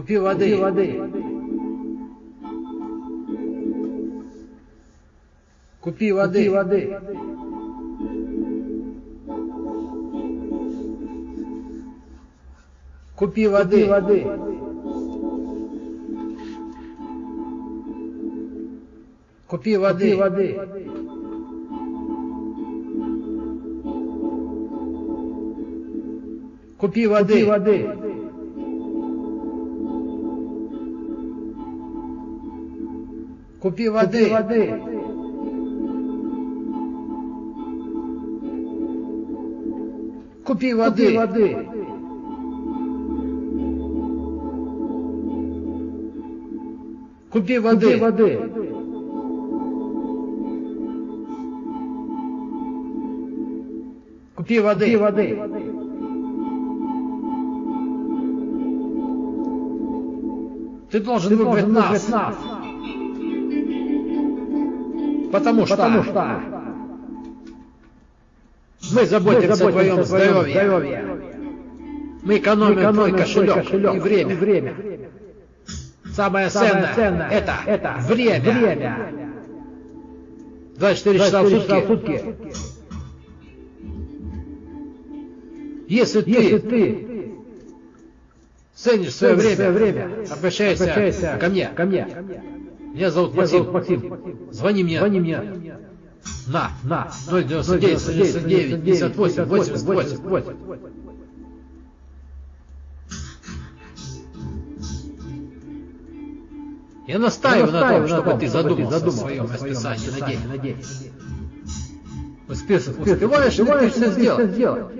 Купи воды. Купи воды. Купи воды. Купи воды. Купи воды. Купи воды. Купи воды. Купи воды. Купи воды. Купи воды. Купи Купи воды. воды. Купи Купи воды. воды. Купи Купи воды. воды. Купи Купи воды. воды. Ты должен Ты выбрать должен нас. выбрать нас. Потому что Потому что мы заботимся о твоем заботимся о твоем здоровье. здоровье. Мы экономим, Мы экономим твой кошелек, кошелек и время. И время. Самое Самое ценное, ценное это, это время. время. 24 часа в 24 часа в сутки. сутки. Если ты Если ты ценишь свое время, время, обращайся, обращайся ко мне. ко мне. Меня зовут Меня Максим. зовут Максим. Звони мне. Звони мне На. на 099 199 58 88. 88. Я настаиваю на том, чтобы ты чтобы задумался о своем расписании на день. Успев- Успеваешь ли ты все сделать?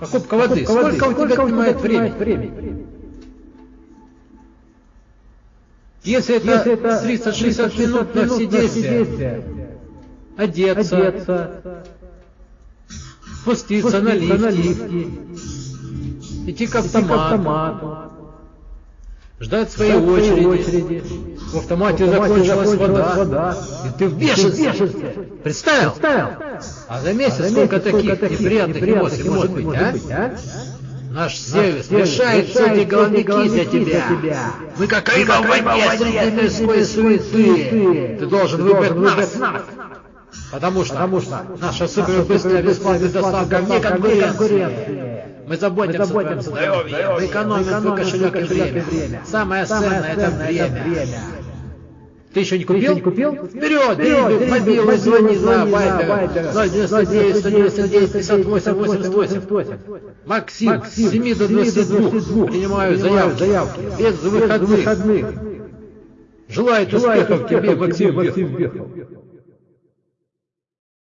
Покупка воды. Сколько у тебя занимает времени? Если это Если это 30-60 минут на все действия, одеться, одеться, спуститься на спуститься на лифте, лифте, идти к идти к автомату, автомату, ждать своей ждать своей очереди, в автомате В автомате закончилась вода, вода. и ты в бешенстве. Представил? Представил? А за месяц А за сколько месяц таких неприятных эмоций может быть, а? а? Наш сервис решает все эти головники за тебя. Мы как рыба в воде среди мирской суеты. Ты должен выбрать нас. Потому что, Потому что наша супербыстрая бесплатная доставка вне конкуренции. Мы заботимся, мы заботимся о здоровье, мы экономим свой кошелек, кошелек и время. Самое, Самое ценное, это время. Это время. Ты еще не купил? Ты еще не купил? Вперед, вперед, побил, звони на Вайбер. 099 199 58 88. Максим, с 7 до 22. Принимаю заявки. Без выходных. Желаю успехов тебе, Максим Бехов.